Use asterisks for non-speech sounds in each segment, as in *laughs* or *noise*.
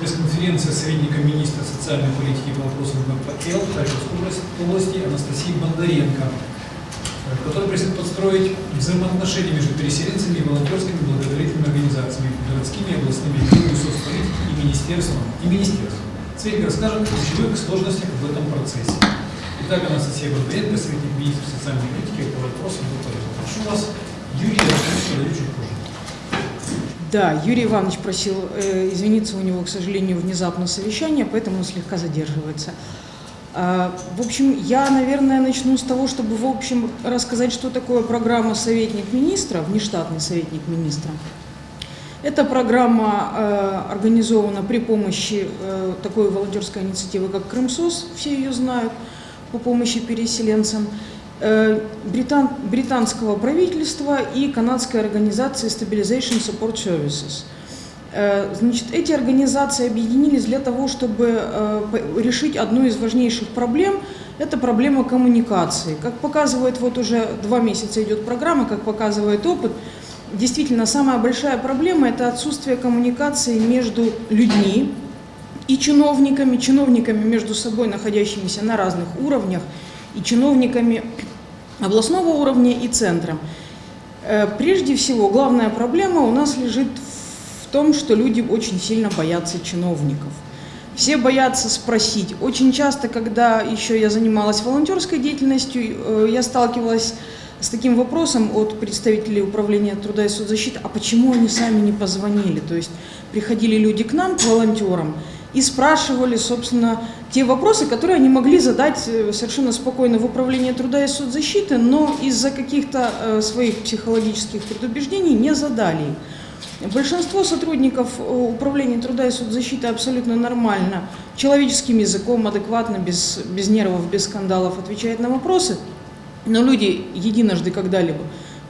Пресс-конференция советника министра социальной политики по вопросам ВПЛ Харьковской области Анастасии Бондаренко, которая просит подстроить взаимоотношения между переселенцами и волонтерскими благотворительными организациями, городскими, областными, и соцполитики и министерством. И министерством. Светик расскажет о ключевых сложностях в этом процессе. Итак, Анастасия Бондаренко, советник министра социальной политики по вопросам ВПЛ. Прошу вас, Юрий, я подаю чуть позже. Да, Юрий Иванович просил э, извиниться, у него, к сожалению, внезапно совещание, поэтому он слегка задерживается. А, в общем, я, наверное, начну с того, чтобы, в общем, рассказать, что такое программа «Советник министра», внештатный советник министра. Эта программа э, организована при помощи э, такой волонтерской инициативы, как «Крымсос», все ее знают, по помощи переселенцам. Э, британ, британского правительства и канадской организации Stabilization Support Services. Э, значит, эти организации объединились для того, чтобы э, решить одну из важнейших проблем – это проблема коммуникации. Как показывает, вот уже два месяца идет программа, как показывает опыт, действительно самая большая проблема – это отсутствие коммуникации между людьми и чиновниками, чиновниками между собой, находящимися на разных уровнях, и чиновниками областного уровня и центра. Э, прежде всего, главная проблема у нас лежит в том, что люди очень сильно боятся чиновников. Все боятся спросить. Очень часто, когда еще я занималась волонтерской деятельностью, э, я сталкивалась с таким вопросом от представителей управления труда и соцзащиты, а почему они сами не позвонили? То есть приходили люди к нам, к волонтерам, и спрашивали, собственно, те вопросы, которые они могли задать э, совершенно спокойно в управлении труда и соцзащиты, но из-за каких-то э, своих психологических предубеждений не задали Большинство сотрудников э, управления труда и соцзащиты абсолютно нормально, человеческим языком, адекватно, без, без нервов, без скандалов отвечает на вопросы, но люди единожды когда-либо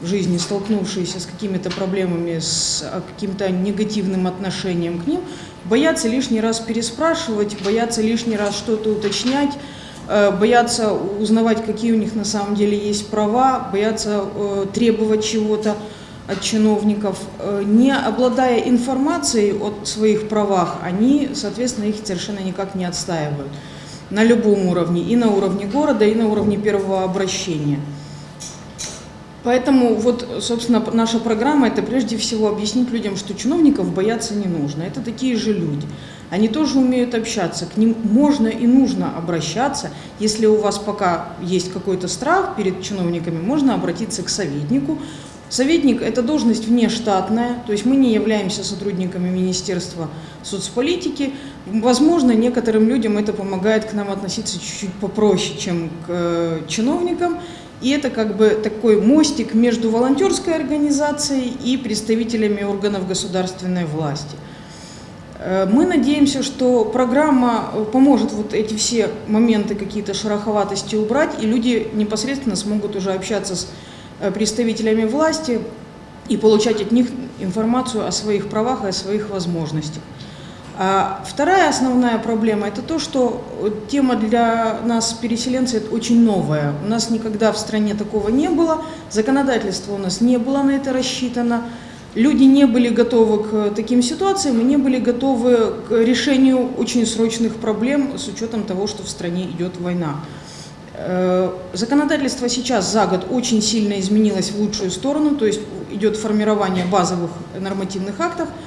в жизни, столкнувшиеся с какими-то проблемами, с а, каким-то негативным отношением к ним, боятся лишний раз переспрашивать, боятся лишний раз что-то уточнять, э, боятся узнавать, какие у них на самом деле есть права, боятся э, требовать чего-то от чиновников. Э, не обладая информацией о своих правах, они, соответственно, их совершенно никак не отстаивают на любом уровне, и на уровне города, и на уровне первого обращения. Поэтому вот, собственно, наша программа – это прежде всего объяснить людям, что чиновников бояться не нужно. Это такие же люди. Они тоже умеют общаться, к ним можно и нужно обращаться. Если у вас пока есть какой-то страх перед чиновниками, можно обратиться к советнику. Советник – это должность внештатная, то есть мы не являемся сотрудниками Министерства соцполитики. Возможно, некоторым людям это помогает к нам относиться чуть-чуть попроще, чем к э, чиновникам. И это как бы такой мостик между волонтерской организацией и представителями органов государственной власти. Э, мы надеемся, что программа поможет вот эти все моменты, какие-то шероховатости убрать, и люди непосредственно смогут уже общаться с э, представителями власти и получать от них информацию о своих правах и о своих возможностях. А вторая основная проблема – это то, что тема для нас, переселенцев, очень новая. У нас никогда в стране такого не было, законодательство у нас не было на это рассчитано, люди не были готовы к таким ситуациям и не были готовы к решению очень срочных проблем с учетом того, что в стране идет война. Э, законодательство сейчас за год очень сильно изменилось в лучшую сторону, то есть идет формирование базовых нормативных актов –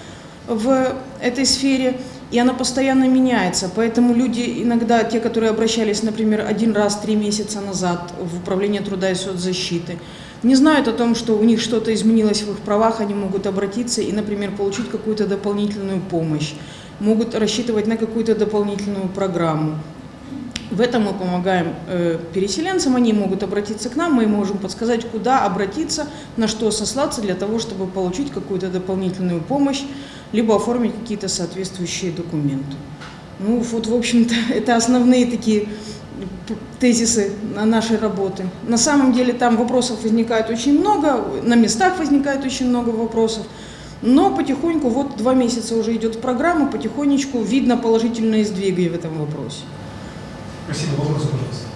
в этой сфере, и она постоянно меняется. Поэтому люди иногда, те, которые обращались, например, один раз три месяца назад в Управление труда и соцзащиты, не знают о том, что у них что-то изменилось в их правах, они могут обратиться и, например, получить какую-то дополнительную помощь, могут рассчитывать на какую-то дополнительную программу. В этом мы помогаем э, переселенцам, они могут обратиться к нам, мы можем подсказать, куда обратиться, на что сослаться для того, чтобы получить какую-то дополнительную помощь, либо оформить какие-то соответствующие документы. Ну вот, в общем-то, *laughs* это основные такие тезисы нашей работы. На самом деле там вопросов возникает очень много, на местах возникает очень много вопросов, но потихоньку, вот два месяца уже идет программа, потихонечку видно положительные сдвиги в этом вопросе. Спасибо. Вопрос, пожалуйста.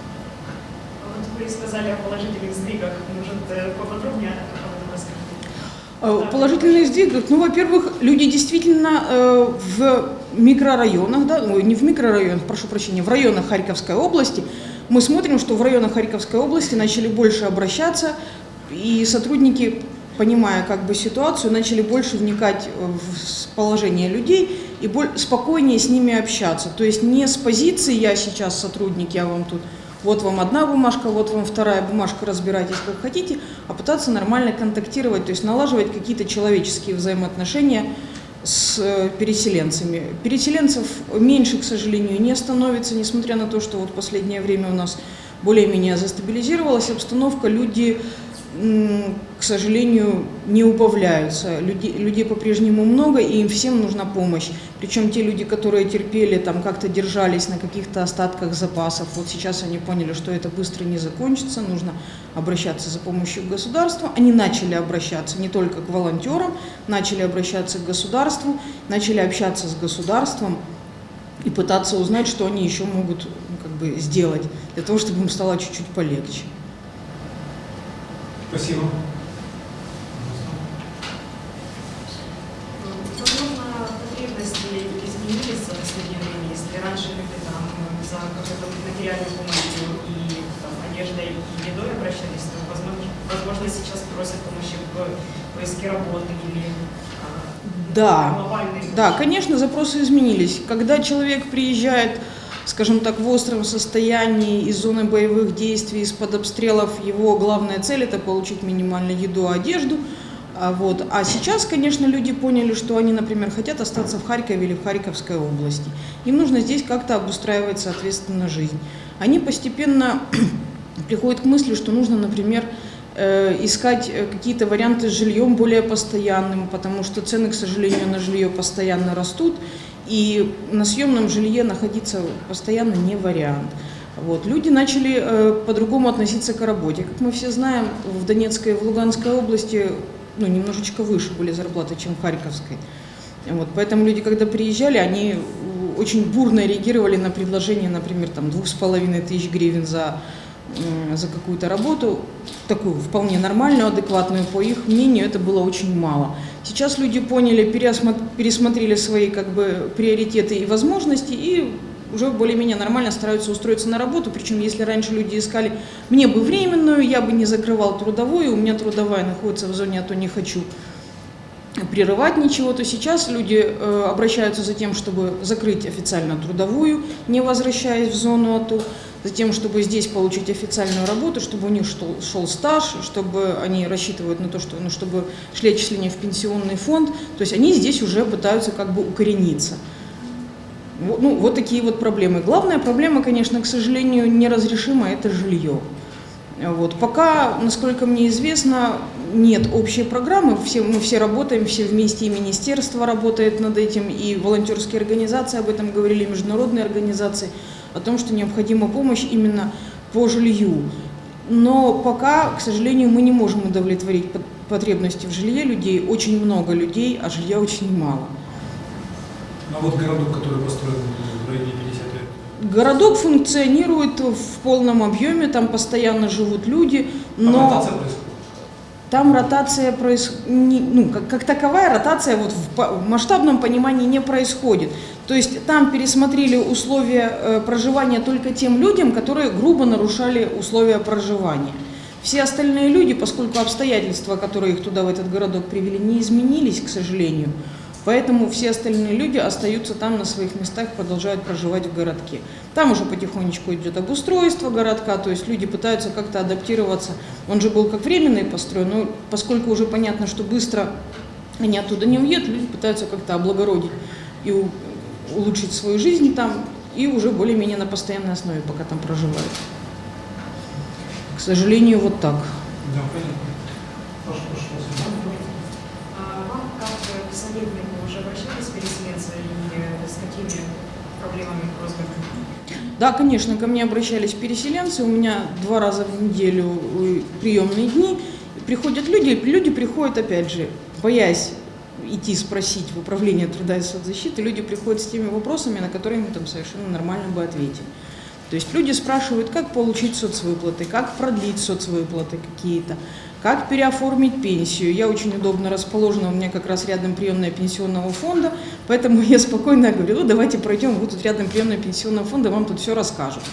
Вот вы сказали о положительных сдвигах. Может, э, поподробнее об этом рассказать? Э, Положительные сдвиги, ну, во-первых, люди действительно э, в микрорайонах, да, ой, не в микрорайонах, прошу прощения, в районах Харьковской области, мы смотрим, что в районах Харьковской области начали больше обращаться, и сотрудники, понимая как бы ситуацию, начали больше вникать в положение людей и спокойнее с ними общаться. То есть не с позиции «я сейчас сотрудник, я вам тут вот вам одна бумажка, вот вам вторая бумажка, разбирайтесь как хотите, а пытаться нормально контактировать, то есть налаживать какие-то человеческие взаимоотношения с э, переселенцами. Переселенцев меньше, к сожалению, не становится, несмотря на то, что вот последнее время у нас более-менее застабилизировалась обстановка, люди, к сожалению, не убавляются. Люди, людей по-прежнему много, и им всем нужна помощь. Причем те люди, которые терпели, там как-то держались на каких-то остатках запасов, вот сейчас они поняли, что это быстро не закончится, нужно обращаться за помощью к государству. Они начали обращаться не только к волонтерам, начали обращаться к государству, начали общаться с государством и пытаться узнать, что они еще могут ну, как бы, сделать для того, чтобы им стало чуть-чуть полегче. Спасибо. Возможно, потребности изменились последнее время, если раньше люди там за какой-то материальной помощью и там, одеждой и едой обращались, то, возможно, возможно, сейчас просят помощи в поиске работы или а, Да, Да, конечно, запросы изменились. Когда человек приезжает, скажем так, в остром состоянии из зоны боевых действий, из-под обстрелов, его главная цель – это получить минимально еду, одежду. А, вот. а сейчас, конечно, люди поняли, что они, например, хотят остаться в Харькове или в Харьковской области. Им нужно здесь как-то обустраивать, соответственно, жизнь. Они постепенно *clears throat* приходят к мысли, что нужно, например, э, искать э, какие-то варианты с жильем более постоянным, потому что цены, к сожалению, на жилье постоянно растут, и на съемном жилье находиться постоянно не вариант. Вот. Люди начали э, по-другому относиться к работе. Как мы все знаем, в Донецкой и в Луганской области ну, немножечко выше были зарплаты, чем в Харьковской. Вот. Поэтому люди, когда приезжали, они э, очень бурно реагировали на предложение, например, там, двух с половиной тысяч гривен за, м, за какую-то работу, такую вполне нормальную, адекватную, по их мнению, это было очень мало. Сейчас люди поняли, пересмотрели свои как бы, приоритеты и возможности и уже более-менее нормально стараются устроиться на работу. Причем, если раньше люди искали, мне бы временную, я бы не закрывал трудовую, у меня трудовая находится в зоне, а то не хочу прерывать ничего, то сейчас люди э, обращаются за тем, чтобы закрыть официально трудовую, не возвращаясь в зону АТО, за тем, чтобы здесь получить официальную работу, чтобы у них шел, шел стаж, чтобы они рассчитывают на то, что, ну, чтобы шли отчисления в пенсионный фонд, то есть они здесь уже пытаются как бы укорениться. Ну, вот такие вот проблемы. Главная проблема, конечно, к сожалению, неразрешима – это жилье. Вот. Пока, насколько мне известно, нет общей программы, все, мы все работаем, все вместе, и министерство работает над этим, и волонтерские организации об этом говорили, и международные организации, о том, что необходима помощь именно по жилью. Но пока, к сожалению, мы не можем удовлетворить пот- потребности в жилье людей. Очень много людей, а жилья очень мало. А вот городок, который построен в районе 50 лет. Городок функционирует в полном объеме, там постоянно живут люди, но... происходит. Там ротация происходит, ну, как, как таковая ротация вот в, в масштабном понимании не происходит. То есть там пересмотрели условия э, проживания только тем людям, которые грубо нарушали условия проживания. Все остальные люди, поскольку обстоятельства, которые их туда, в этот городок привели, не изменились, к сожалению, поэтому все остальные люди остаются там на своих местах, продолжают проживать в городке. Там уже потихонечку идет обустройство городка, то есть люди пытаются как-то адаптироваться. Он же был как временный построен, но поскольку уже понятно, что быстро они оттуда не уедут, люди пытаются как-то облагородить и улучшить свою жизнь там, и уже более-менее на постоянной основе пока там проживают. К сожалению, вот так. Да, понятно. Прошу, прошу, советнику, уже обращались переселенцы и с какими проблемами, просьбами? Да, конечно, ко мне обращались переселенцы, у меня два раза в неделю э, приемные дни. Приходят люди, люди приходят, опять же, боясь идти спросить в управление труда и соцзащиты, люди приходят с теми вопросами, на которые мы там совершенно нормально бы ответили. То есть люди спрашивают, как получить соцвыплаты, как продлить соцвыплаты какие-то, как переоформить пенсию. Я очень удобно расположена, у меня как раз рядом приемная пенсионного фонда, поэтому я спокойно говорю, ну давайте пройдем, вы тут рядом приемная пенсионного фонда, вам тут все расскажут.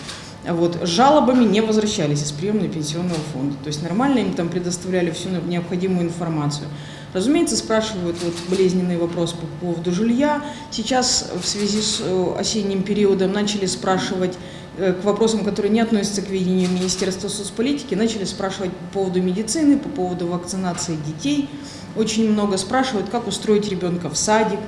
Вот. Жалобами не возвращались из приемной пенсионного фонда. То есть нормально им там предоставляли всю необходимую информацию. Разумеется, спрашивают вот болезненный вопрос по поводу жилья. Сейчас в связи с э, осенним периодом начали спрашивать к вопросам, которые не относятся к ведению Министерства соцполитики, начали спрашивать по поводу медицины, по поводу вакцинации детей. Очень много спрашивают, как устроить ребенка в садик,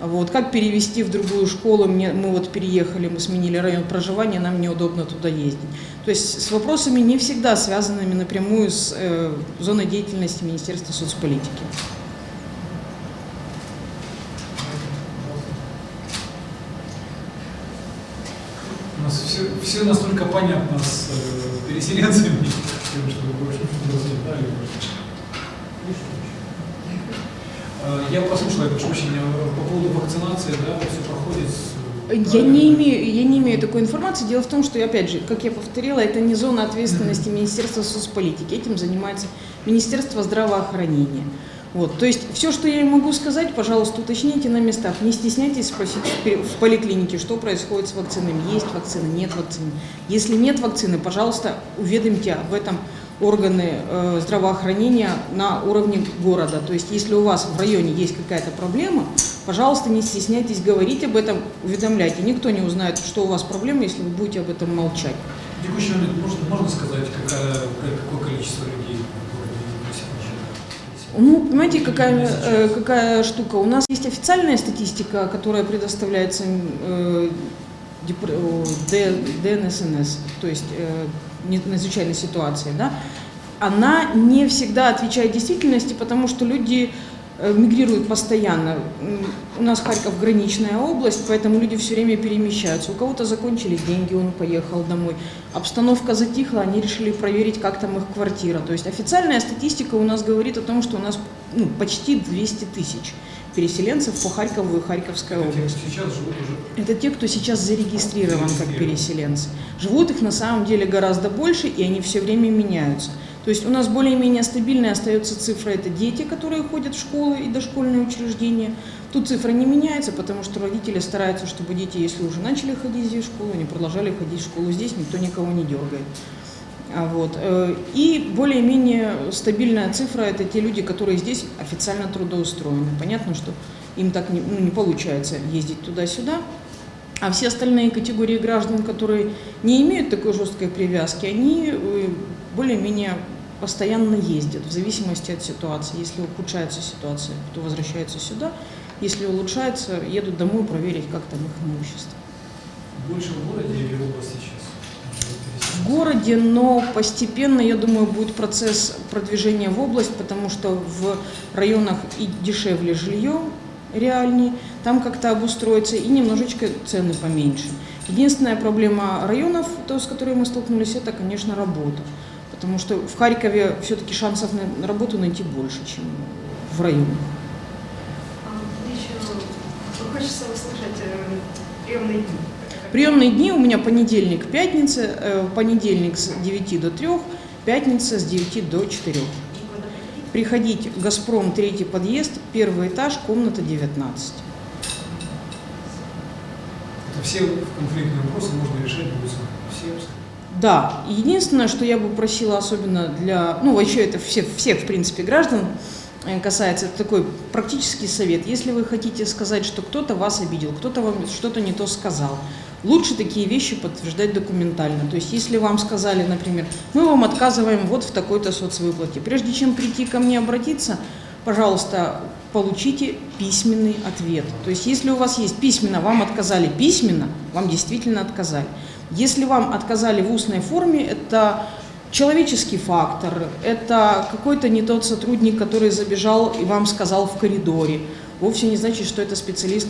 вот, как перевести в другую школу, мне, мы вот переехали, мы сменили район проживания, нам неудобно туда ездить. То есть с вопросами не всегда связанными напрямую с э, зоной деятельности Министерства соцполитики. У нас все, настолько понятно с э, переселенцами, что вы больше не. Э, Я послушал, я прошу прощения, по поводу вакцинации, да, все проходит. с- Я не, имею, я не имею такой информации. Дело в том, что, опять же, как я повторила, это не зона ответственности Министерства соцполитики. Этим занимается Министерство здравоохранения. Вот. То есть все, что я могу сказать, пожалуйста, уточните на местах. Не стесняйтесь спросить в поликлинике, что происходит с вакцинами. Есть вакцина, нет вакцины. Если нет вакцины, пожалуйста, уведомьте об этом органы э, здравоохранения на уровне города. То есть если у вас в районе есть какая-то проблема, пожалуйста, не стесняйтесь говорить об этом, уведомляйте. Никто не узнает, что у вас проблема, если вы будете об этом молчать. В текущий момент можно, можно сказать, какая, какое количество людей Ну, понимаете, какая, э, какая штука? У нас есть официальная статистика, которая предоставляется э, ДНСНС, то есть э, надзвычайной ситуации, да? Она не всегда отвечает действительности, потому что люди мигрируют постоянно. У нас Харьков граничная область, поэтому люди все время перемещаются. У кого-то закончились деньги, он поехал домой. Обстановка затихла, они решили проверить, как там их квартира. То есть официальная статистика у нас говорит о том, что у нас ну, почти 200 тысяч переселенцев по Харькову и Харьковской Это те, области. сейчас живут уже. Это те, кто сейчас зарегистрирован как переселенцы. Живут их на самом деле гораздо больше, и они все время меняются. То есть у нас более-менее стабильная остается цифра, это дети, которые ходят в школы и дошкольные учреждения. Тут цифра не меняется, потому что родители стараются, чтобы дети, если уже начали ходить здесь в школу, они продолжали ходить в школу здесь, никто никого не дергает. А Вот. э, И более-менее стабильная цифра – это те люди, которые здесь официально трудоустроены. Понятно, что им так не, ну, не получается ездить туда-сюда. А все остальные категории граждан, которые не имеют такой жесткой привязки, они э, более-менее постоянно ездят в зависимости от ситуации. Если ухудшается ситуация, то возвращаются сюда. Если улучшается, едут домой проверить, как там их имущество. Больше в городе или в области сейчас? В городе, но постепенно, я думаю, будет процесс продвижения в область, потому что в районах и дешевле жилье, реальней, там как-то обустроиться, и немножечко цены поменьше. Единственная проблема районов, то, с которой мы столкнулись, это, конечно, работа. Потому что в Харькове все-таки шансов на работу найти больше, чем в районах. А, еще хочется услышать э, приемные дни. Приемные дни у меня понедельник, пятница, э, понедельник с 9 до 3, пятница с 9 до 4. И куда приходить? «Газпром», третий подъезд, первый этаж, комната 19. Это все конфликтные вопросы можно решать будет. Да, единственное, что я бы просила особенно для, ну вообще это всех, всех в принципе граждан э, касается, это такой практический совет. Если вы хотите сказать, что кто-то вас обидел, кто-то вам что-то не то сказал, лучше такие вещи подтверждать документально. То есть если вам сказали, например, мы вам отказываем вот в такой-то соцвыплате, прежде чем прийти ко мне обратиться, пожалуйста, получите письменный ответ. То есть если у вас есть письменно, вам отказали письменно, вам действительно отказали. Если вам отказали в устной форме, это человеческий фактор, это какой-то не тот сотрудник, который забежал и вам сказал в коридоре. Вовсе не значит, что это специалист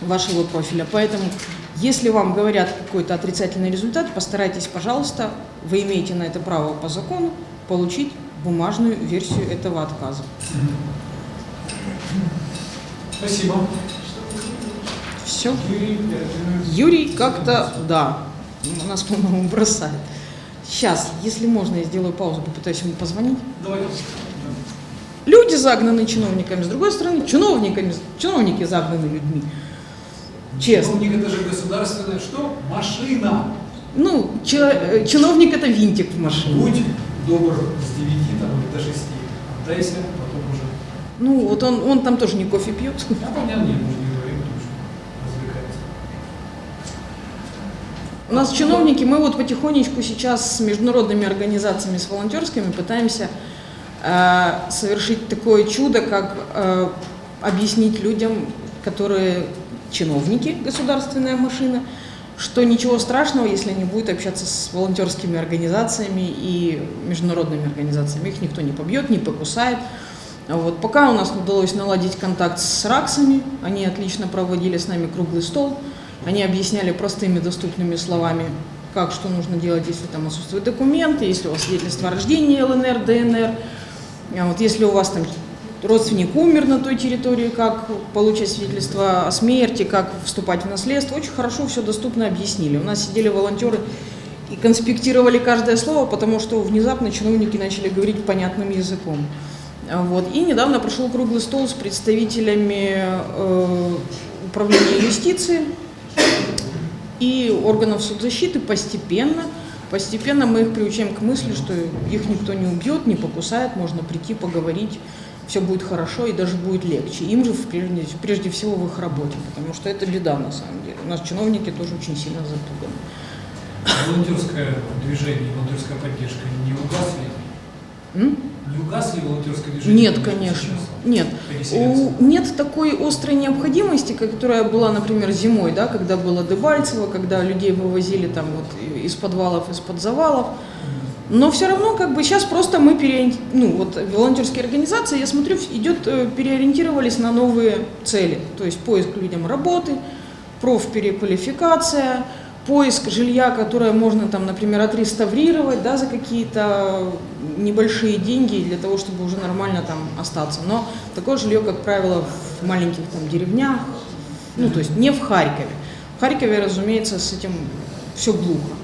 вашего профиля. Поэтому, если вам говорят какой-то отрицательный результат, постарайтесь, пожалуйста, вы имеете на это право по закону, получить бумажную версию этого отказа. Спасибо. Все. Юрий как-то, да, нас, по-моему, бросает. Сейчас, если можно, я сделаю паузу, попытаюсь ему позвонить. Давайте. Люди загнаны чиновниками, с другой стороны, чиновниками, чиновники загнаны людьми. Честно. Чиновник это же государственная что? Машина. Ну, чи- э, чиновник это винтик в машине. Будь добр с 9 там, или до 6. Отдайся, потом уже. Ну, вот он, он там тоже не кофе пьет. А понятно, нет, мы же не говорим, потому что развлекается. У нас чиновники, мы вот потихонечку сейчас с международными организациями, с волонтерскими пытаемся э, совершить такое чудо, как э, объяснить людям, которые чиновники, государственная машина, что ничего страшного, если они будут общаться с волонтерскими организациями и международными организациями. Их никто не побьет, не покусает. Вот. Пока у нас удалось наладить контакт с РАКСами, они отлично проводили с нами круглый стол, они объясняли простыми доступными словами, как что нужно делать, если там отсутствуют документы, если у вас свидетельство о рождении ЛНР, ДНР, а вот если у вас там родственник умер на той территории, как получать свидетельство о смерти, как вступать в наследство. Очень хорошо все доступно объяснили. У нас сидели волонтеры и конспектировали каждое слово, потому что внезапно чиновники начали говорить понятным языком. А Вот. И недавно прошел круглый стол с представителями э, управления юстиции и органов соцзащиты постепенно. Постепенно мы их приучаем к мысли, что их никто не убьет, не покусает, можно прийти, поговорить, все будет хорошо и даже будет легче. Им же прежде, прежде всего в их работе, потому что это беда на самом деле. У нас чиновники тоже очень сильно запуганы. Волонтерское движение, волонтерская поддержка не угасли? Не угасли волонтерское движение? Нет, конечно. Нет. У- нет такой острой необходимости, которая была, например, зимой, да, когда было Дебальцево, когда людей вывозили там вот из подвалов, из-под завалов. Но все равно, как бы сейчас просто мы переори- ну вот волонтерские организации, я смотрю, идет э, переориентировались на новые цели, то есть поиск людям работы, профпереквалификация, поиск жилья, которое можно там, например, отреставрировать, да, за какие-то небольшие деньги для того, чтобы уже нормально там остаться. Но такое жилье, как правило, в маленьких там деревнях, ну то есть не в Харькове. В Харькове, разумеется, с этим все глухо.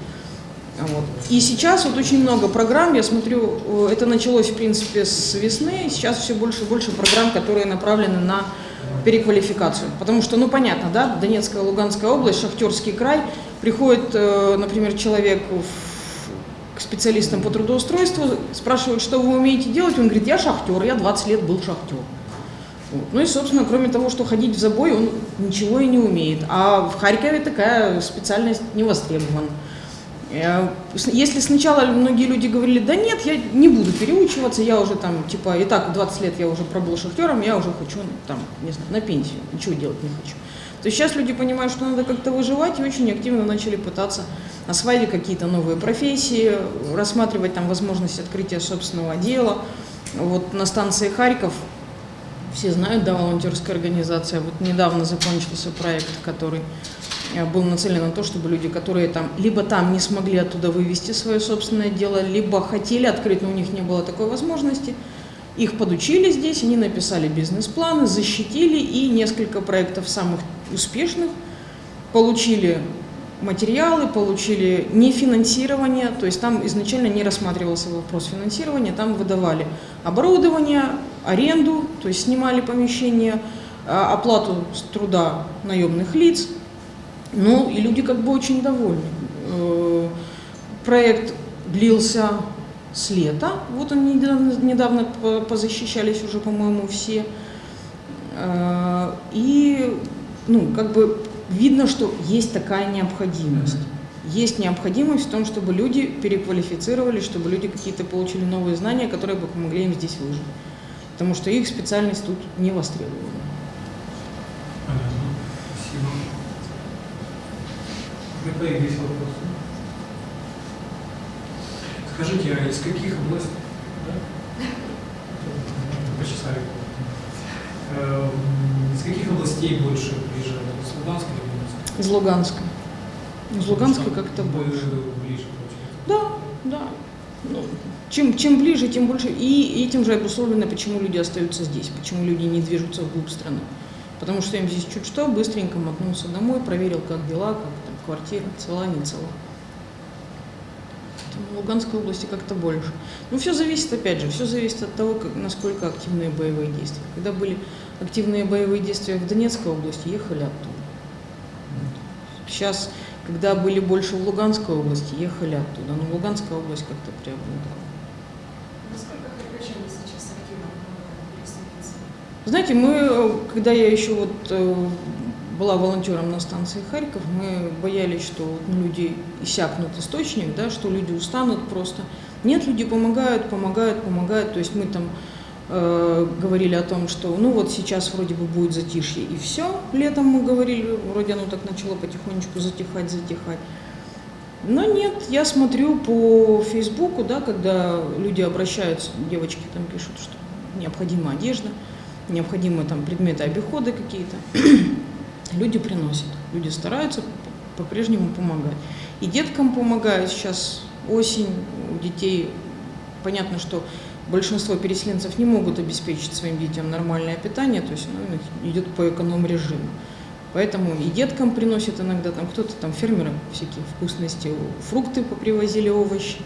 Вот. И сейчас вот очень много программ, я смотрю, э, это началось в принципе с весны, сейчас все больше и больше программ, которые направлены на переквалификацию. Потому что, ну понятно, да, Донецкая, Луганская область, Шахтерский край, приходит, э, например, человек к специалистам по трудоустройству, спрашивают, что вы умеете делать, он говорит, я шахтер, я 20 лет был шахтер. Вот. Ну и, собственно, кроме того, что ходить в забой, он ничего и не умеет. А в Харькове такая специальность не востребована. Э, Если сначала многие люди говорили, да нет, я не буду переучиваться, я уже там, типа, и так 20 лет я уже пробыл шахтером, я уже хочу, там, не знаю, на пенсию, ничего делать не хочу. То есть сейчас люди понимают, что надо как-то выживать и очень активно начали пытаться осваивать какие-то новые профессии, рассматривать там возможность открытия собственного дела. Вот на станции Харьков все знают, да, волонтерская организация. Вот недавно закончился проект, который э, был нацелен на то, чтобы люди, которые там либо там не смогли оттуда вывести свое собственное дело, либо хотели открыть, но у них не было такой возможности, их подучили здесь, они написали бизнес-планы, защитили, и несколько проектов самых успешных получили материалы, получили нефинансирование, то есть там изначально не рассматривался вопрос финансирования, там выдавали оборудование, аренду, то есть снимали помещение, а, оплату труда наемных лиц, ну и люди как бы очень довольны. Э, Проект длился с лета, вот они недавно, недавно по- позащищались уже, по-моему, все. Э, И, ну, как бы видно, что есть такая необходимость. Есть необходимость в том, чтобы люди переквалифицировались, чтобы люди какие-то получили новые знания, которые бы помогли им здесь выжить. Потому что их специальность тут не востребована. Понятно. Спасибо. ГП есть вопрос? Скажите, а из каких областей? Да? Почесали. Каких областей больше приезжали? Из Луганска или Луганска? Из Луганска. Из Луганска как-то больше. Ближе, получается. Да, да. Ну, чем, чем ближе, тем больше. И этим же обусловлено, почему люди остаются здесь, почему люди не движутся вглубь страны. Потому что им здесь чуть что, быстренько мотнулся домой, проверил, как дела, как там квартира, цела, не цела. В Луганской области как-то больше. Ну, все зависит, опять же, все зависит от того, как, насколько активные боевые действия. Когда были активные боевые действия в Донецкой области, ехали оттуда. Сейчас, когда были больше в Луганской области, ехали оттуда. Но Луганская область как-то преобладала. Насколько харьковчане сейчас активно помогают переселенцам? Знаете, мы, когда я еще вот э, была волонтером на станции Харьков, мы боялись, что ну, люди иссякнут источник, да, что люди устанут просто. Нет, люди помогают, помогают, помогают. То есть мы там э, говорили о том, что ну вот сейчас вроде бы будет затишье и все. Летом мы говорили, вроде оно так начало потихонечку затихать, затихать. Но нет, я смотрю по Фейсбуку, да, когда люди обращаются, девочки там пишут, что необходима одежда, необходимы там предметы обихода какие-то. *clears throat* Люди приносят, люди стараются по- по-прежнему помогать. И деткам помогают сейчас осень, у детей понятно, что большинство переселенцев не могут обеспечить своим детям нормальное питание, то есть них идет по эконом-режиму. Поэтому и деткам приносят иногда, там кто-то там фермеры всякие вкусности, фрукты попривозили, овощи.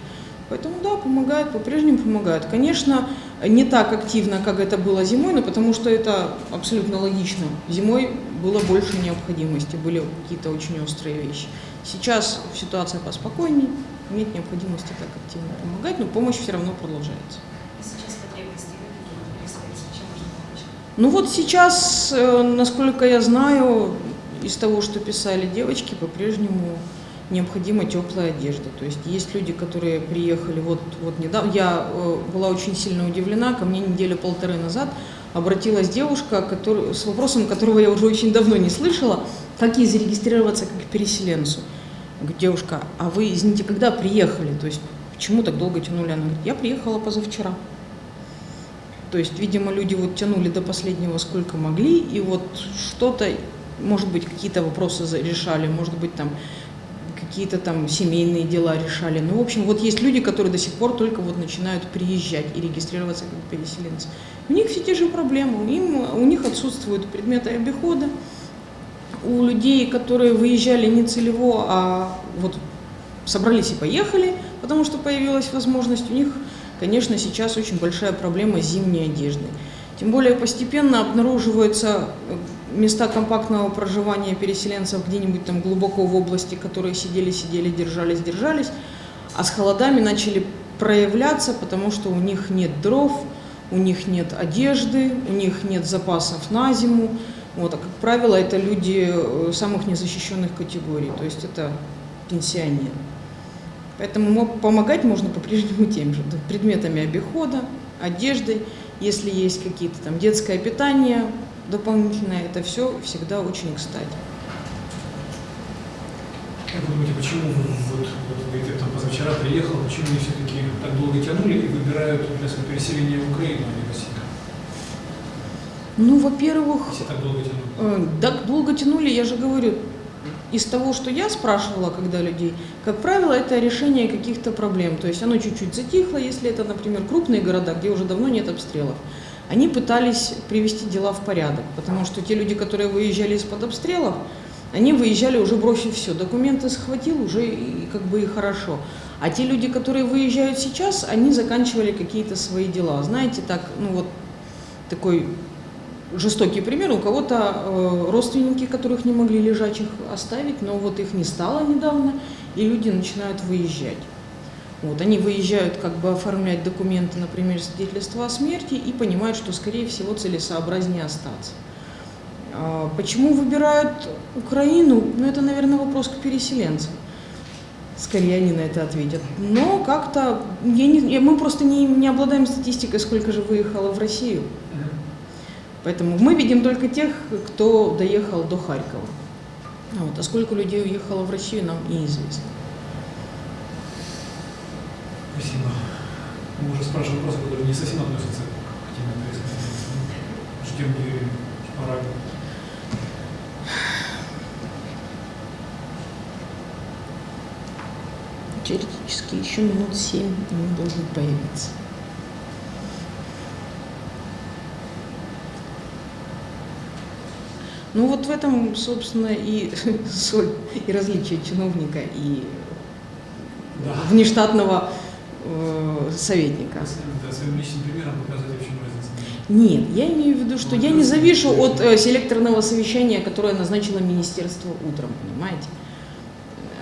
Поэтому да, помогают, по-прежнему помогают. Конечно, не так активно, как это было зимой, но потому что это абсолютно логично. Зимой было больше необходимости, были какие-то очень острые вещи. Сейчас ситуация поспокойней, нет необходимости так активно помогать, но помощь все равно продолжается. И сейчас потребности какие переселенцев, чем можно помочь? Ну вот сейчас, э, насколько я знаю, из того, что писали девочки, по-прежнему необходима теплая одежда. То есть есть люди, которые приехали вот, вот недавно. Я э, была очень сильно удивлена, ко мне неделю полторы назад обратилась девушка который, с вопросом, которого я уже очень давно не слышала, как ей зарегистрироваться как переселенцу. Девушка, а вы, извините, когда приехали? То есть почему так долго тянули? Она говорит, я приехала позавчера. То есть, видимо, люди вот тянули до последнего сколько могли, и вот что-то, может быть, какие-то вопросы решали, может быть, там какие-то там семейные дела решали. Ну, в общем, вот есть люди, которые до сих пор только вот начинают приезжать и регистрироваться как переселенцы. У них все те же проблемы, им, у них отсутствуют предметы обихода, у людей, которые выезжали не целево, а вот собрались и поехали, потому что появилась возможность, у них, конечно, сейчас очень большая проблема зимней одеждой. Тем более постепенно обнаруживаются э, места компактного проживания переселенцев где-нибудь там глубоко в области, которые сидели, сидели, держались, держались, а с холодами начали проявляться, потому что у них нет дров, у них нет одежды, у них нет запасов на зиму. Вот, а как правило, это люди э, самых незащищенных категорий, то есть это пенсионеры. Поэтому мо- помогать можно по-прежнему тем же, предметами обихода, одеждой, если есть какие-то там детское питание дополнительное, это все всегда очень кстати. Как вы думаете, почему вы, вот, вот говорите, там позавчера приехал, почему они все-таки так долго тянули и выбирают для своего переселения в Украину, а не в Россию? Ну, во-первых, Если так долго тянули. Э, Так долго тянули, я же говорю, из того, что я спрашивала, когда людей, как правило, это решение каких-то проблем. То есть оно чуть-чуть затихло, если это, например, крупные города, где уже давно нет обстрелов. Они пытались привести дела в порядок, потому что те люди, которые выезжали из-под обстрелов, они выезжали уже бросив все. Документы схватил, уже и как бы и хорошо. А те люди, которые выезжают сейчас, они заканчивали какие-то свои дела. Знаете, так, ну вот такой жестокий пример. У кого-то э, родственники, которых не могли лежачих оставить, но вот их не стало недавно, и люди начинают выезжать. Вот, они выезжают как бы оформлять документы, например, свидетельство о смерти, и понимают, что, скорее всего, целесообразнее остаться. А Почему выбирают Украину? Ну, это, наверное, вопрос к переселенцам. Скорее они на это ответят. Но как-то я не, мы просто не, не обладаем статистикой, сколько же выехало в Россию. Поэтому мы видим только тех, кто доехал до Харькова. А Вот. А сколько людей уехало в Россию, нам неизвестно. Спасибо. Мы уже спрашиваем вопросы, которые не совсем относятся к теме переселения. Ждем Юрия Шпарага. Теоретически еще минут семь он должен появиться. Ну вот в этом, собственно, и *laughs* соль, и различие чиновника и Да. внештатного э, советника. Да, своим личным примером показать, в чем разница. Нет, я имею в виду, что я не завишу от э, селекторного совещания, которое назначило министерство утром, понимаете?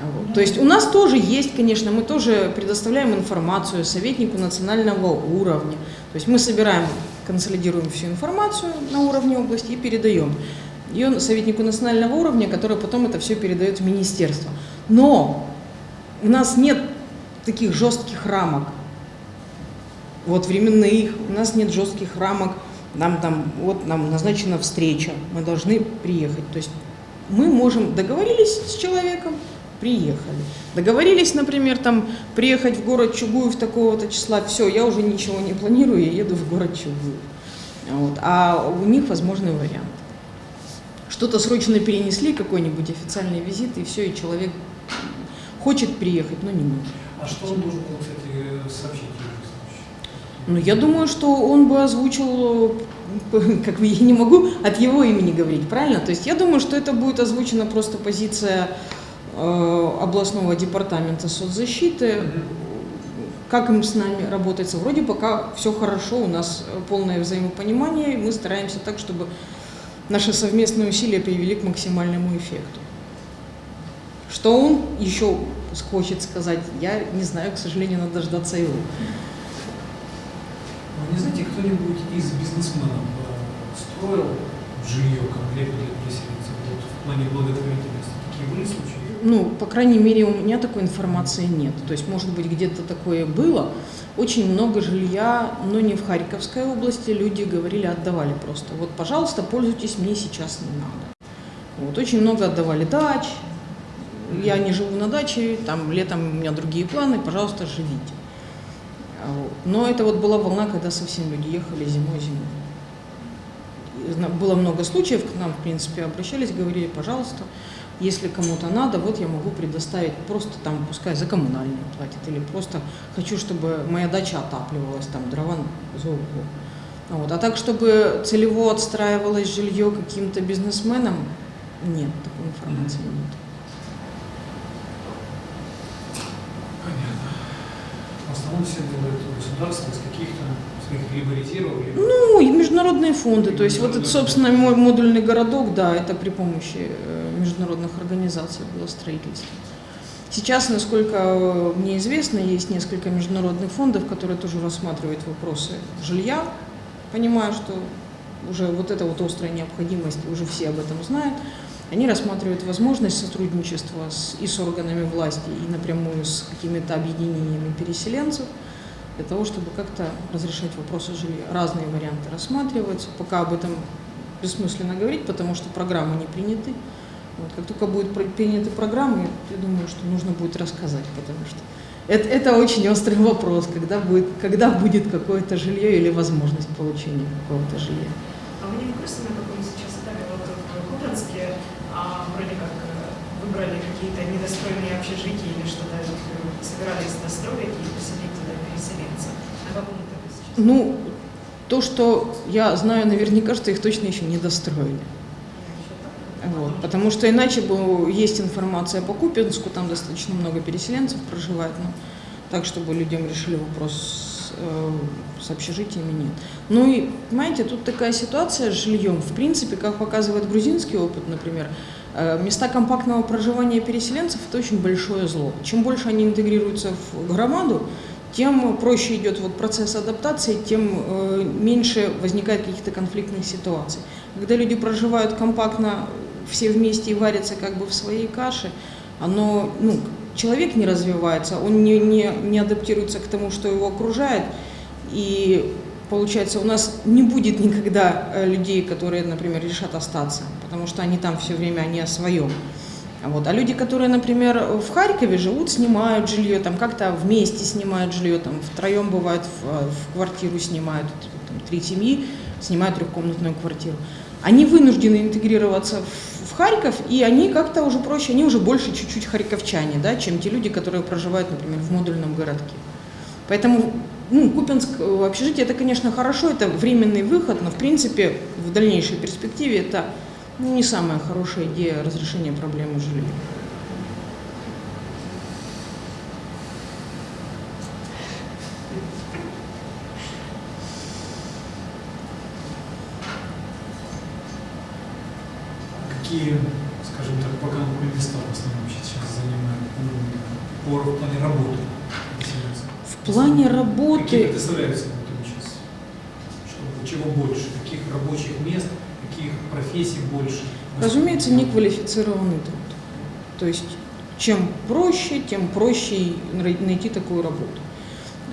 А вот. То есть у нас тоже есть, конечно, мы тоже предоставляем информацию советнику национального уровня. То есть мы собираем, консолидируем всю информацию на уровне области и передаем ее советнику национального уровня, который потом это все передает в министерство. Но у нас нет таких жестких рамок, вот временных, у нас нет жестких рамок, нам там, вот нам назначена встреча, мы должны приехать. То есть мы можем, договорились с человеком, приехали. Договорились, например, там приехать в город Чугуев такого-то числа, все, я уже ничего не планирую, я еду в город Чугуев. Вот. А у них возможный вариант. Что-то срочно перенесли, какой-нибудь официальный визит, и все, и человек хочет приехать, но не может. А что он должен был, кстати, сообщить? Ну, я думаю, что он бы озвучил, *laughs* как бы я не могу от его имени говорить, правильно? То есть я думаю, что это будет озвучена просто позиция э, областного департамента соцзащиты, как им с нами работается. Вроде пока все хорошо, у нас полное взаимопонимание, мы стараемся так, чтобы наши совместные усилия привели к максимальному эффекту. Что он еще хочет сказать, я не знаю, к сожалению, надо дождаться его. Вы не знаете, кто-нибудь из бизнесменов э, строил жилье конкретно для переселенцев вот, в плане благотворительности? Такие были случаи? Ну, по крайней мере, у меня такой информации нет. То есть, может быть, где-то такое было. Очень много жилья, но не в Харьковской области, люди говорили, отдавали просто. Вот, пожалуйста, пользуйтесь, мне сейчас не надо. Вот, очень много отдавали дач. Я не живу на даче, там летом у меня другие планы, пожалуйста, живите. А. Но это вот была волна, когда совсем люди ехали зимой-зимой. Было много случаев, к нам, в принципе, обращались, говорили, пожалуйста, если кому-то надо, вот я могу предоставить просто там, пускай за коммунальные платят, или просто хочу, чтобы моя дача отапливалась, там дрова за углом. Вот. А так, чтобы целево отстраивалось жилье каким-то бизнесменам, нет, такой информации нет. Понятно. В основном все делают государство из каких-то Ну, международные фонды, то есть вот это, собственно, мой модульный городок, да, это при помощи э, международных организаций было строительство. Сейчас, насколько мне известно, есть несколько международных фондов, которые тоже рассматривают вопросы жилья, понимая, что уже вот эта вот острая необходимость, уже все об этом знают. Они рассматривают возможность сотрудничества с, и с органами власти, и напрямую с какими-то объединениями переселенцев, для того, чтобы как-то разрешать вопросы жилья. Разные варианты рассматриваются, пока об этом бессмысленно говорить, потому что программы не приняты. Вот, как только будут приняты программы, я думаю, что нужно будет рассказать, потому что это, это очень острый вопрос, когда будет, когда будет какое-то жилье или возможность получения какого-то жилья. А вы не в курсе, на каком сейчас этапе вот в Купранске а, вроде как э, выбрали какие-то недостроенные общежития или что-то э, собирались достроить и поселить переселенцев? Ну, то, что я знаю наверняка, что их точно еще не достроили. Вот, потому что иначе бы есть информация по Купинску, там достаточно много переселенцев проживает, но так, чтобы людям решили вопрос с, э, с общежитиями, нет. Ну и, понимаете, тут такая ситуация с жильем. В принципе, как показывает грузинский опыт, например, э, места компактного проживания переселенцев – это очень большое зло. Чем больше они интегрируются в громаду, тем проще идет вот процесс адаптации, тем э, меньше возникает каких-то конфликтных ситуаций. Когда люди проживают компактно, все вместе и варятся как бы в своей каше, оно, ну, человек не развивается, он не, не, не адаптируется к тому, что его окружает, и получается, у нас не будет никогда э, людей, которые, например, решат остаться, потому что они там все время, они о своем. Вот. А люди, которые, например, в Харькове живут, снимают жилье, там как-то вместе снимают жилье, там втроем бывает в, в квартиру снимают, там, три семьи снимают трехкомнатную квартиру. Они вынуждены интегрироваться в, в Харьков, и они как-то уже проще, они уже больше чуть-чуть харьковчане, да, чем те люди, которые проживают, например, в модульном городке. Поэтому ну, Купинск э, общежитие это, конечно, хорошо, это временный выход, но в принципе в дальнейшей перспективе это ну, не самая хорошая идея разрешения проблемы жилья. Какие, скажем так, пока места в основном сейчас занимают ну, по, в плане работы? В плане работы... Какие представляются сейчас? Чтобы, чего больше? Каких рабочих мест профессий больше? Разумеется, неквалифицированный труд. То есть чем проще, тем проще найти такую работу.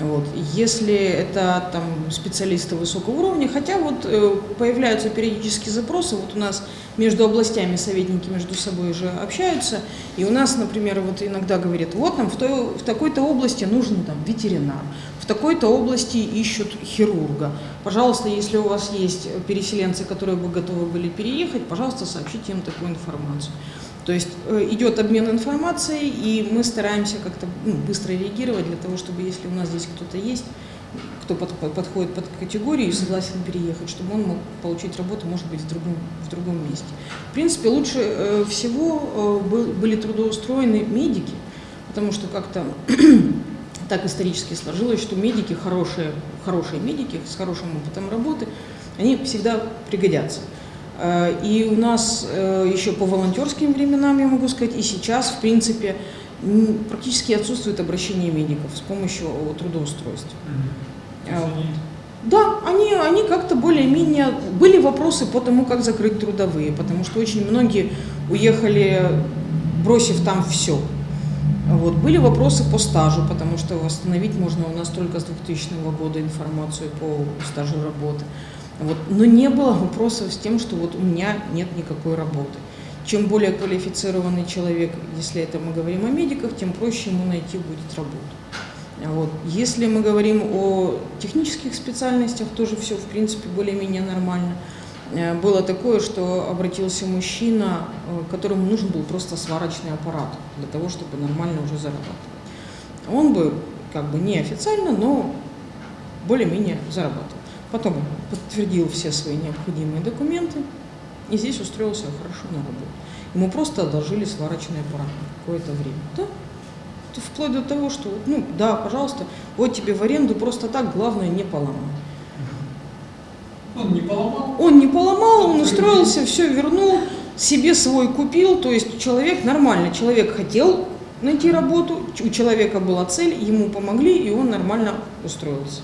Вот. Если это там, специалисты высокого уровня, хотя вот э, появляются периодически запросы, вот у нас между областями советники между собой же общаются, и у нас, например, вот иногда говорят, вот нам в, той, в такой-то области нужен там ветеринар, в такой-то области ищут хирурга. Пожалуйста, если у вас есть переселенцы, которые бы готовы были переехать, пожалуйста, сообщите им такую информацию. То есть э, идет обмен информацией, и мы стараемся как-то ну, быстро реагировать для того, чтобы если у нас здесь кто-то есть, кто под, подходит под категорию и согласен переехать, чтобы он мог получить работу, может быть, в другом, в другом месте. В принципе, лучше э, всего э, был, были трудоустроены медики, потому что как-то *clears throat* так исторически сложилось, что медики, хорошие, хорошие медики с хорошим опытом работы, они всегда пригодятся. Э, и у нас э, еще по волонтерским временам, я могу сказать, и сейчас, в принципе, практически отсутствует обращение медиков с помощью трудоустройств. Mm-hmm. Да, они, они как-то более-менее... Были вопросы по тому, как закрыть трудовые, потому что очень многие уехали, бросив там все. Вот. Были вопросы по стажу, потому что восстановить можно у нас только с 2000 года информацию по стажу работы. Вот. Но не было вопросов с тем, что вот у меня нет никакой работы. Чем более квалифицированный человек, если это мы говорим о медиках, тем проще ему найти будет работу. Вот. Если мы говорим о технических специальностях, тоже все, в принципе, более-менее нормально. Э, было такое, что обратился мужчина, э, которому нужен был просто сварочный аппарат для того, чтобы нормально уже зарабатывать. Он бы как бы неофициально, но более-менее зарабатывал. Потом подтвердил все свои необходимые документы и здесь устроился хорошо на работу. Ему просто одолжили сварочный аппарат на какое-то время. Да? Вплоть до того, что, ну, да, пожалуйста, вот тебе в аренду просто так, главное не поломать. Он не поломал? Он не поломал, он устроился, все вернул, себе свой купил, то есть человек нормально, человек хотел найти работу, у человека была цель, ему помогли, и он нормально устроился.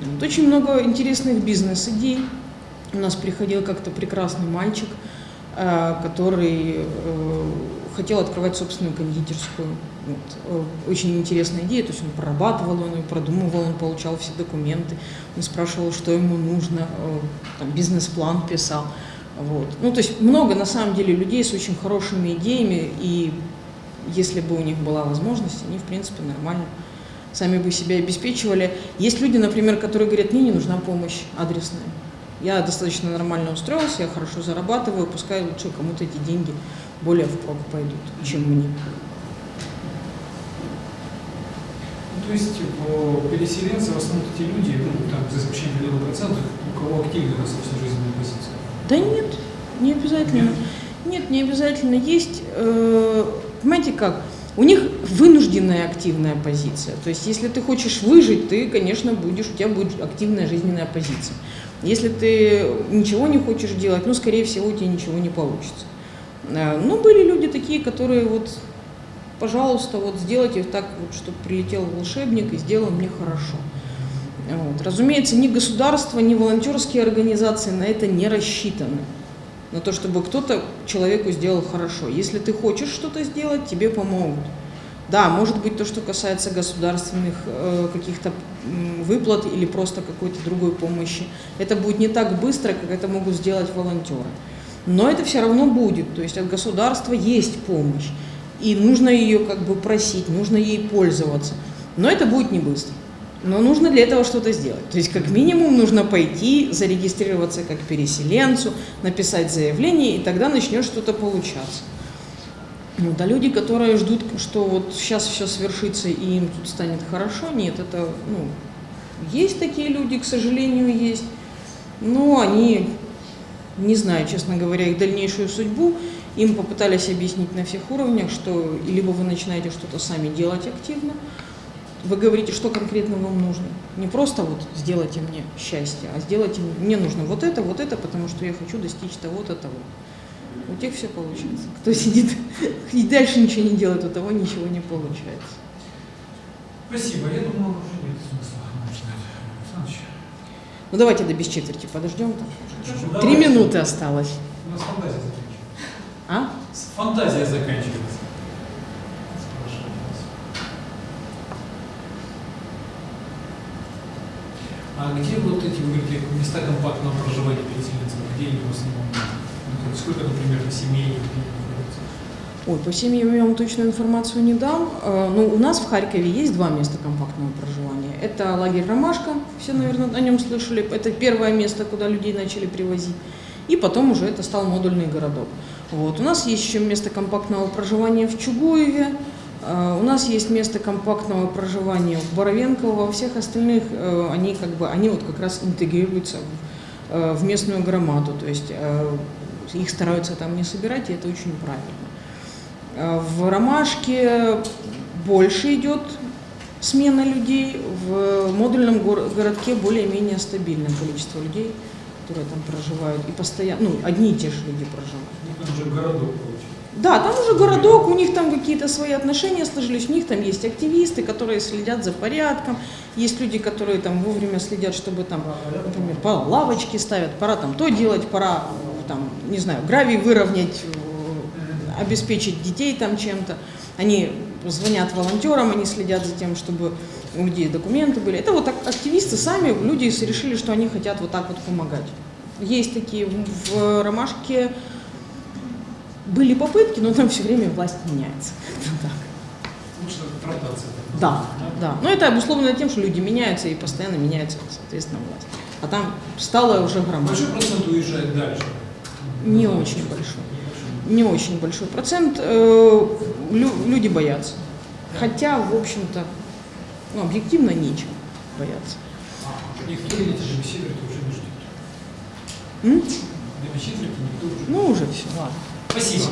Вот очень много интересных бизнес-идей. У нас приходил как-то прекрасный мальчик, э, который э, хотел открывать собственную кондитерскую. Вот. Э, очень интересная идея, то есть он прорабатывал, он ее продумывал, он получал все документы, он спрашивал, что ему нужно, бизнес-план писал. Вот. Ну, то есть много, на самом деле, людей с очень хорошими идеями, и если бы у них была возможность, они, в принципе, нормально сами бы себя обеспечивали. Есть люди, например, которые говорят, мне не нужна помощь адресная. Я достаточно нормально устроился, я хорошо зарабатываю, пускай лучше кому-то эти деньги более впрок пойдут, чем мне. Ну, то есть переселенцы в основном те люди, ну, там, за исключением определенного процента, у кого активная достаточно жизненная позиция? Да нет, не обязательно. Нет, нет не обязательно. Есть, э, понимаете как, у них вынужденная активная позиция. То есть, если ты хочешь выжить, ты, конечно, будешь, у тебя будет активная жизненная позиция. Если ты ничего не хочешь делать, ну, скорее всего, у тебя ничего не получится. Э, Но ну, были люди такие, которые вот, пожалуйста, вот сделайте так, вот, чтобы прилетел волшебник и сделал мне хорошо. Вот. Разумеется, ни государство, ни волонтерские организации на это не рассчитаны на то, чтобы кто-то человеку сделал хорошо. Если ты хочешь что-то сделать, тебе помогут. Да, может быть, то, что касается государственных э, каких-то выплат или просто какой-то другой помощи, это будет не так быстро, как это могут сделать волонтеры. Но это все равно будет, то есть от государства есть помощь, и нужно ее как бы просить, нужно ей пользоваться. Но это будет не быстро. Но нужно для этого что-то сделать. То есть, как минимум, нужно пойти, зарегистрироваться как переселенцу, написать заявление, и тогда начнет что-то получаться. Вот, а люди, которые ждут, что вот сейчас все свершится и им тут станет хорошо, нет, это, ну, есть такие люди, к сожалению, есть, но они, не знаю, честно говоря, их дальнейшую судьбу, им попытались объяснить на всех уровнях, что либо вы начинаете что-то сами делать активно, вы говорите, что конкретно вам нужно. Не просто вот сделайте мне счастье, а сделайте мне, мне нужно вот это, вот это, потому что я хочу достичь того-то, того. -то. У тех все получается. Кто сидит *laughs* и дальше ничего не делает, у того ничего не получается. Спасибо. Я думал, уже нет смысла начинать. Ну давайте до без четверти подождем. Три минуты осталось. У нас фантазия заканчивается. А? Фантазия заканчивается. А где вот эти, вы говорите, места компактного проживания переселенцев, где они в основном? Ну, сколько, например, семей? Ой, по семьям я вам точную информацию не дам. Э, Ну, у нас в Харькове есть два места компактного проживания. Это лагерь «Ромашка», все, наверное, о нем слышали. Это первое место, куда людей начали привозить. И потом уже это стал модульный городок. Вот. У нас есть еще место компактного проживания в Чугуеве. Э, У нас есть место компактного проживания в Боровенково. Во всех остальных э, они как бы, они вот как раз интегрируются в, э, местную громаду. То есть э, их стараются там не собирать, и это очень правильно. Э, В Ромашке больше идет смена людей, в модульном гор- городке более-менее стабильное количество людей, которые там проживают, и постоянно, ну, одни и те же люди проживают. Ну, там же городок. Да, там уже городок, у них там какие-то свои отношения сложились, у них там есть активисты, которые следят за порядком, есть люди, которые там вовремя следят, чтобы там, например, по лавочки ставят, пора там то делать, пора там, не знаю, гравий выровнять, э, обеспечить детей там чем-то. Они звонят волонтерам, они следят за тем, чтобы у людей документы были. Это вот так активисты сами, люди решили, что они хотят вот так вот помогать. Есть такие в- Ромашке, были попытки, но там все время власть меняется. *laughs* Лучше так Да, да. Но это обусловлено тем, что люди меняются и постоянно меняется, соответственно, власть. А там стало уже громадно. Большой процент уезжает дальше. Не очень большой. Не очень большой процент. Э, лю- люди боятся. Хотя, в общем-то, ну, объективно нечем бояться. Никто эти же беседы уже не ждет. М? До беседы никто уже Ну, уже все, ладно. Спасибо.